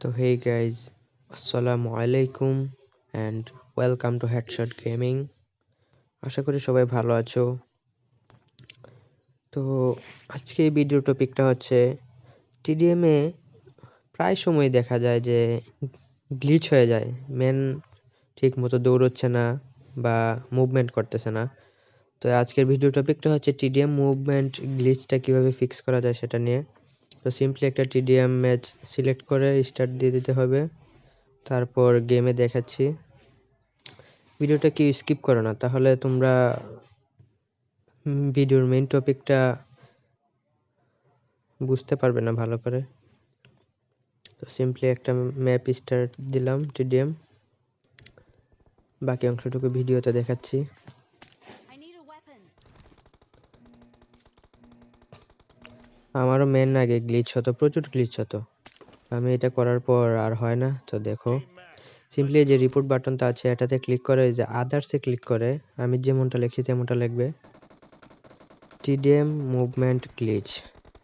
তো হেই গাইজ আসসালামু আলাইকুম and welcome to Headshot Gaming আশা করি সবাই ভালো আছো। তো আজকে এই ভিডিও টপিকটা হচ্ছে টিডিএমে প্রায় সময় দেখা যায় যে গ্লিচ হয়ে যায়। মেন ঠিক মতো দৌড়চ্ছে না বা মুভমেন্ট করতেছে না। তো আজকের ভিডিও টপিকটা হচ্ছে টিডিএম মুভমেন্ট গ্লিচটা কীভাবে ফিক্স করা যায় সেটা নিয়ে। তো সিম্পলি একটা টিডিএম ম্যাচ সিলেক্ট করে স্টার্ট দিয়ে দিতে হবে। তারপর গেমে দেখাচ্ছি। ভিডিওটা কি স্কিপ করো না, তাহলে তোমরা ভিডিওর মেইন টপিকটা বুঝতে পারবে না ভালো করে। তো সিম্পলি একটা ম্যাপ স্টার্ট দিলাম টিডিএম বাকি অংশটুকু ভিডিওতে দেখাচ্ছি। আমারও মেন আগে গ্লিচ হতো, প্রচুর গ্লিচ হতো। আমি এটা করার পর আর হয় না, তো দেখো। সিম্পলি যে রিপোর্ট বাটনটা আছে, এটাতে ক্লিক করে, যে আদার্সে ক্লিক করে, আমি যেমনটা লিখছি তেমনটা লিখবে। টিডিএম মুভমেন্ট গ্লিচ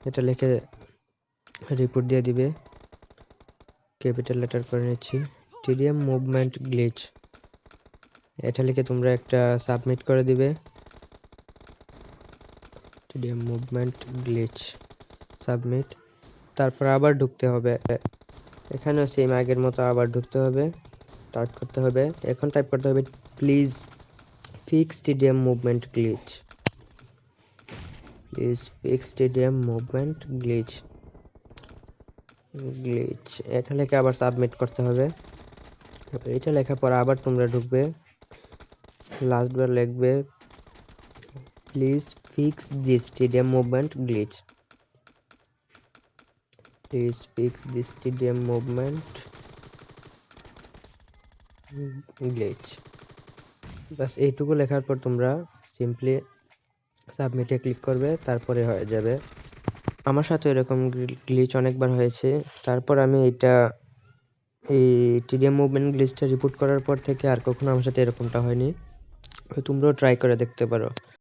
এটা লিখে রিপোর্ট দিয়ে দিবে। ক্যাপিটাল লেটার করে নিচ্ছি। টিডিএম মুভমেন্ট গ্লিচ এটা লিখে তোমরা একটা সাবমিট করে দিবে। TDM movement glitch submit. তারপর আবার ঢুকতে হবে। এখানেও সেম আগের মতো আবার ঢুকতে হবে। টাইপ করতে হবে। এখন টাইপ করতে হবে please fix stadium movement glitch please fix stadium movement glitch glitch এটা লেখে আবার সাবমিট করতে হবে। এটা লেখার পর আবার তোমরা ঢুকবে। লাস্টবার লিখবে please fix this stadium movement glitch please fix this TDM movement glitch বাস এইটুকু লেখার পর তোমরা সিম্পলি সাবমিটে ক্লিক করবে, তারপরে হয়ে যাবে। আমার সাথে এরকম গ্লিচ অনেকবার হয়েছে। তারপর আমি এটা এই টিডিএম মুভমেন্ট গ্লিচটা রিপোর্ট করার পর থেকে আর কখনো আমার সাথে এরকমটা হয়নি। তোমরাও ট্রাই করে দেখতে পারো।